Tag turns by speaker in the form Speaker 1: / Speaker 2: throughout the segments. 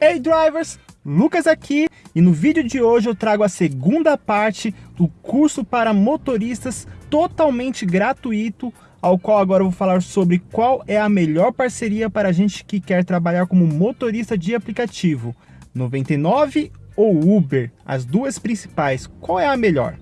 Speaker 1: Hey drivers, Lucas aqui e no vídeo de hoje eu trago a segunda parte do curso para motoristas totalmente gratuito, ao qual agora eu vou falar sobre qual é a melhor parceria para a gente que quer trabalhar como motorista de aplicativo, 99 ou Uber, as duas principais, qual é a melhor?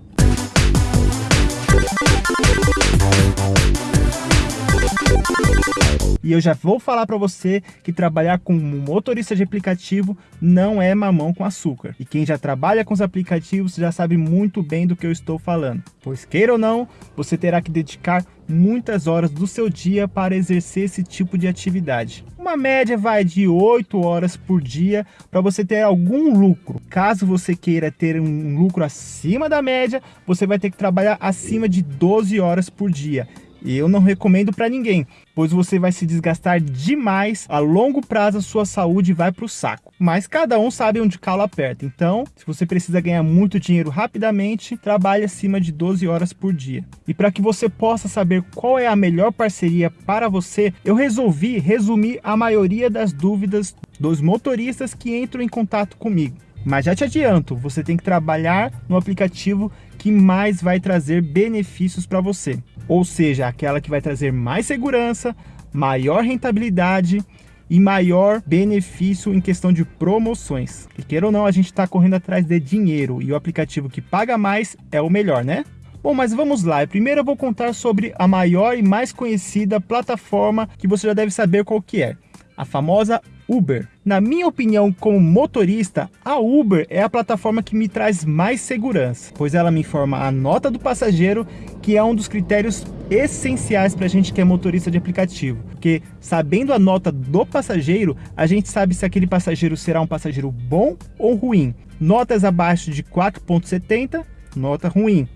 Speaker 1: E eu já vou falar para você que trabalhar como motorista de aplicativo não é mamão com açúcar. E quem já trabalha com os aplicativos já sabe muito bem do que eu estou falando. Pois queira ou não, você terá que dedicar muitas horas do seu dia para exercer esse tipo de atividade. Uma média vai de 8 horas por dia para você ter algum lucro. Caso você queira ter um lucro acima da média, você vai ter que trabalhar acima de 12 horas por dia. E eu não recomendo para ninguém, pois você vai se desgastar demais, a longo prazo a sua saúde vai para o saco. Mas cada um sabe onde calo aperta, então se você precisa ganhar muito dinheiro rapidamente, trabalhe acima de 12 horas por dia. E para que você possa saber qual é a melhor parceria para você, eu resolvi resumir a maioria das dúvidas dos motoristas que entram em contato comigo. Mas já te adianto, você tem que trabalhar no aplicativo que mais vai trazer benefícios para você. Ou seja, aquela que vai trazer mais segurança, maior rentabilidade e maior benefício em questão de promoções. E queira ou não, a gente está correndo atrás de dinheiro e o aplicativo que paga mais é o melhor, né? Bom, mas vamos lá. Primeiro eu vou contar sobre a maior e mais conhecida plataforma que você já deve saber qual que é. A famosa Uber. Na minha opinião, como motorista, a Uber é a plataforma que me traz mais segurança, pois ela me informa a nota do passageiro, que é um dos critérios essenciais para a gente que é motorista de aplicativo. Porque sabendo a nota do passageiro, a gente sabe se aquele passageiro será um passageiro bom ou ruim. Notas abaixo de 4.70, nota ruim.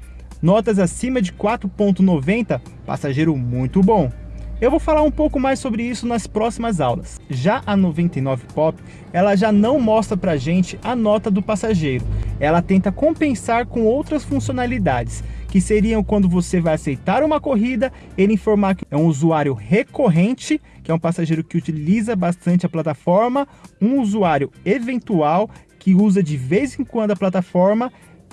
Speaker 1: Notas acima de 4.90, passageiro muito bom. Eu vou falar um pouco mais sobre isso nas próximas aulas. Já a 99 Pop, ela já não mostra pra gente a nota do passageiro. Ela tenta compensar com outras funcionalidades, que seriam quando você vai aceitar uma corrida, ele informar que é um usuário recorrente, que é um passageiro que utiliza bastante a plataforma, um usuário eventual, que usa de vez em quando a plataforma,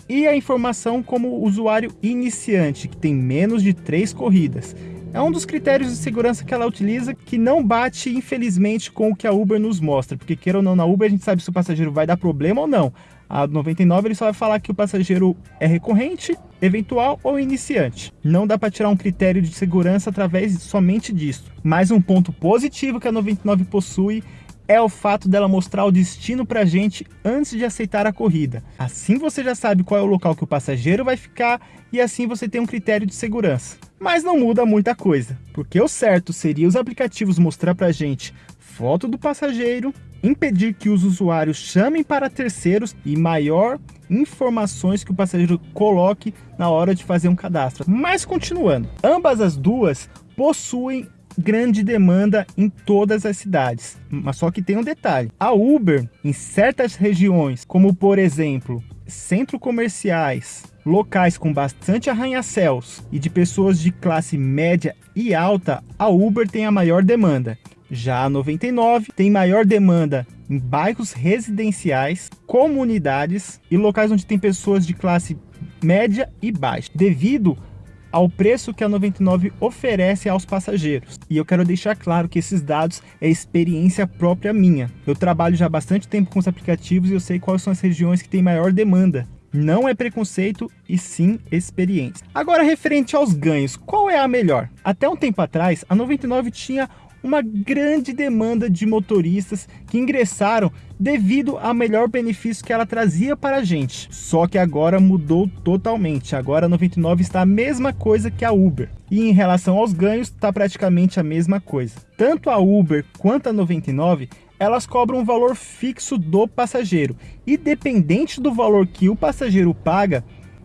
Speaker 1: e a informação como usuário iniciante, que tem menos de três corridas. É um dos critérios de segurança que ela utiliza que não bate, infelizmente, com o que a Uber nos mostra. Porque, queira ou não, na Uber a gente sabe se o passageiro vai dar problema ou não. A 99 ele só vai falar que o passageiro é recorrente, eventual ou iniciante. Não dá para tirar um critério de segurança através somente disso. Mais um ponto positivo que a 99 possui é o fato dela mostrar o destino para a gente antes de aceitar a corrida. Assim você já sabe qual é o local que o passageiro vai ficar e assim você tem um critério de segurança. Mas não muda muita coisa, porque o certo seria os aplicativos mostrar para a gente foto do passageiro, impedir que os usuários chamem para terceiros e maior informações que o passageiro coloque na hora de fazer um cadastro. Mas continuando, ambas as duas possuem grande demanda em todas as cidades. Mas só que tem um detalhe. A Uber, em certas regiões, como por exemplo, centros comerciais, locais com bastante arranha-céus e de pessoas de classe média e alta, a Uber tem a maior demanda. Já a 99 tem maior demanda em bairros residenciais, comunidades e locais onde tem pessoas de classe média e baixa, devido ao preço que a 99 oferece aos passageiros. E eu quero deixar claro que esses dados é experiência própria minha. Eu trabalho já há bastante tempo com os aplicativos e eu sei quais são as regiões que têm maior demanda. Não é preconceito e sim experiência. Agora, referente aos ganhos, qual é a melhor? Até um tempo atrás, a 99 tinha uma grande demanda de motoristas que ingressaram devido ao melhor benefício que ela trazia para a gente. Só que agora mudou totalmente. Agora a 99 está a mesma coisa que a Uber. E em relação aos ganhos, está praticamente a mesma coisa. Tanto a Uber quanto a 99 elas cobram um valor fixo do passageiro. E dependente do valor que o passageiro paga,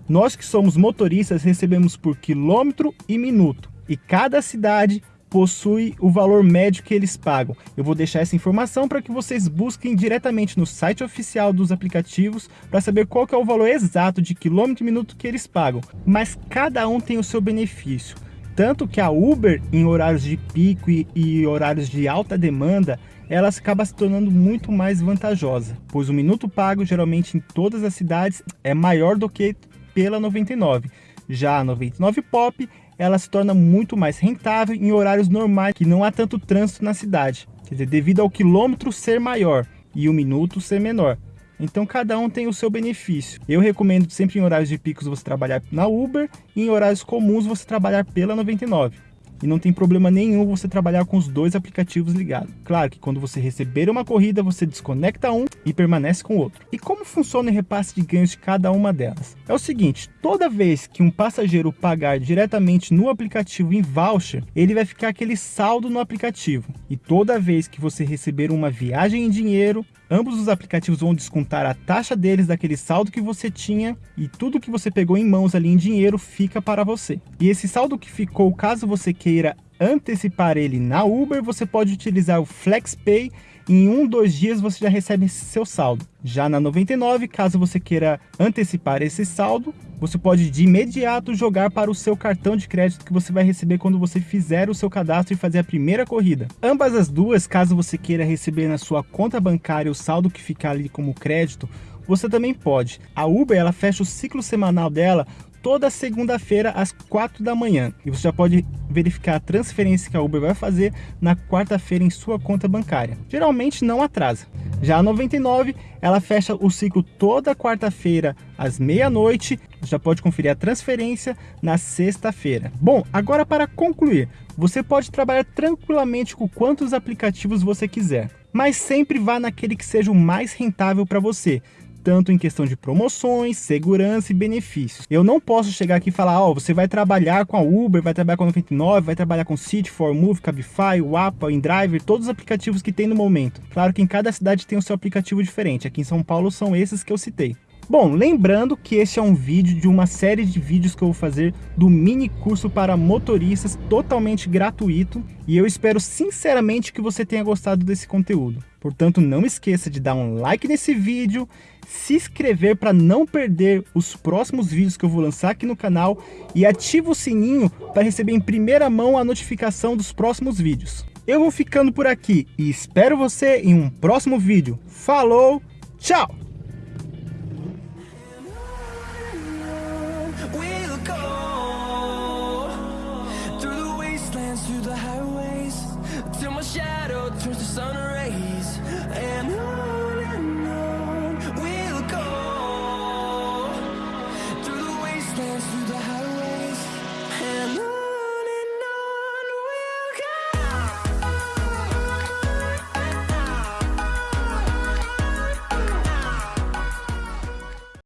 Speaker 1: nós que somos motoristas recebemos por quilômetro e minuto. E cada cidade possui o valor médio que eles pagam. Eu vou deixar essa informação para que vocês busquem diretamente no site oficial dos aplicativos para saber qual é o valor exato de quilômetro e minuto que eles pagam. Mas cada um tem o seu benefício. Tanto que a Uber, em horários de pico e, e horários de alta demanda, ela acaba se tornando muito mais vantajosa, pois o minuto pago geralmente em todas as cidades é maior do que pela 99. Já a 99 Pop, ela se torna muito mais rentável em horários normais, que não há tanto trânsito na cidade, quer dizer, devido ao quilômetro ser maior e o minuto ser menor. Então cada um tem o seu benefício. Eu recomendo sempre em horários de picos você trabalhar na Uber e em horários comuns você trabalhar pela 99 e não tem problema nenhum você trabalhar com os dois aplicativos ligados. Claro que quando você receber uma corrida, você desconecta um e permanece com o outro. E como funciona o repasse de ganhos de cada uma delas? É o seguinte, toda vez que um passageiro pagar diretamente no aplicativo em voucher, ele vai ficar aquele saldo no aplicativo. E toda vez que você receber uma viagem em dinheiro, ambos os aplicativos vão descontar a taxa deles daquele saldo que você tinha e tudo que você pegou em mãos ali em dinheiro fica para você. E esse saldo que ficou, caso você queira antecipar ele na Uber, você pode utilizar o FlexPay em um, dois dias você já recebe seu saldo. Já na 99, caso você queira antecipar esse saldo, você pode de imediato jogar para o seu cartão de crédito que você vai receber quando você fizer o seu cadastro e fazer a primeira corrida. Ambas as duas, caso você queira receber na sua conta bancária o saldo que ficar ali como crédito, você também pode. A Uber ela fecha o ciclo semanal dela toda segunda-feira às 4 da manhã. E você já pode verificar a transferência que a Uber vai fazer na quarta-feira em sua conta bancária. Geralmente não atrasa. Já a 99, ela fecha o ciclo toda quarta-feira às meia-noite. Já pode conferir a transferência na sexta-feira. Bom, agora para concluir, você pode trabalhar tranquilamente com quantos aplicativos você quiser, mas sempre vá naquele que seja o mais rentável para você tanto em questão de promoções, segurança e benefícios. Eu não posso chegar aqui e falar, ó, oh, você vai trabalhar com a Uber, vai trabalhar com a 99, vai trabalhar com City, Move, Cabify, Wapa, InDriver, todos os aplicativos que tem no momento. Claro que em cada cidade tem o seu aplicativo diferente, aqui em São Paulo são esses que eu citei. Bom, lembrando que este é um vídeo de uma série de vídeos que eu vou fazer do mini curso para motoristas totalmente gratuito e eu espero sinceramente que você tenha gostado desse conteúdo. Portanto, não esqueça de dar um like nesse vídeo, se inscrever para não perder os próximos vídeos que eu vou lançar aqui no canal e ativa o sininho para receber em primeira mão a notificação dos próximos vídeos. Eu vou ficando por aqui e espero você em um próximo vídeo. Falou, tchau!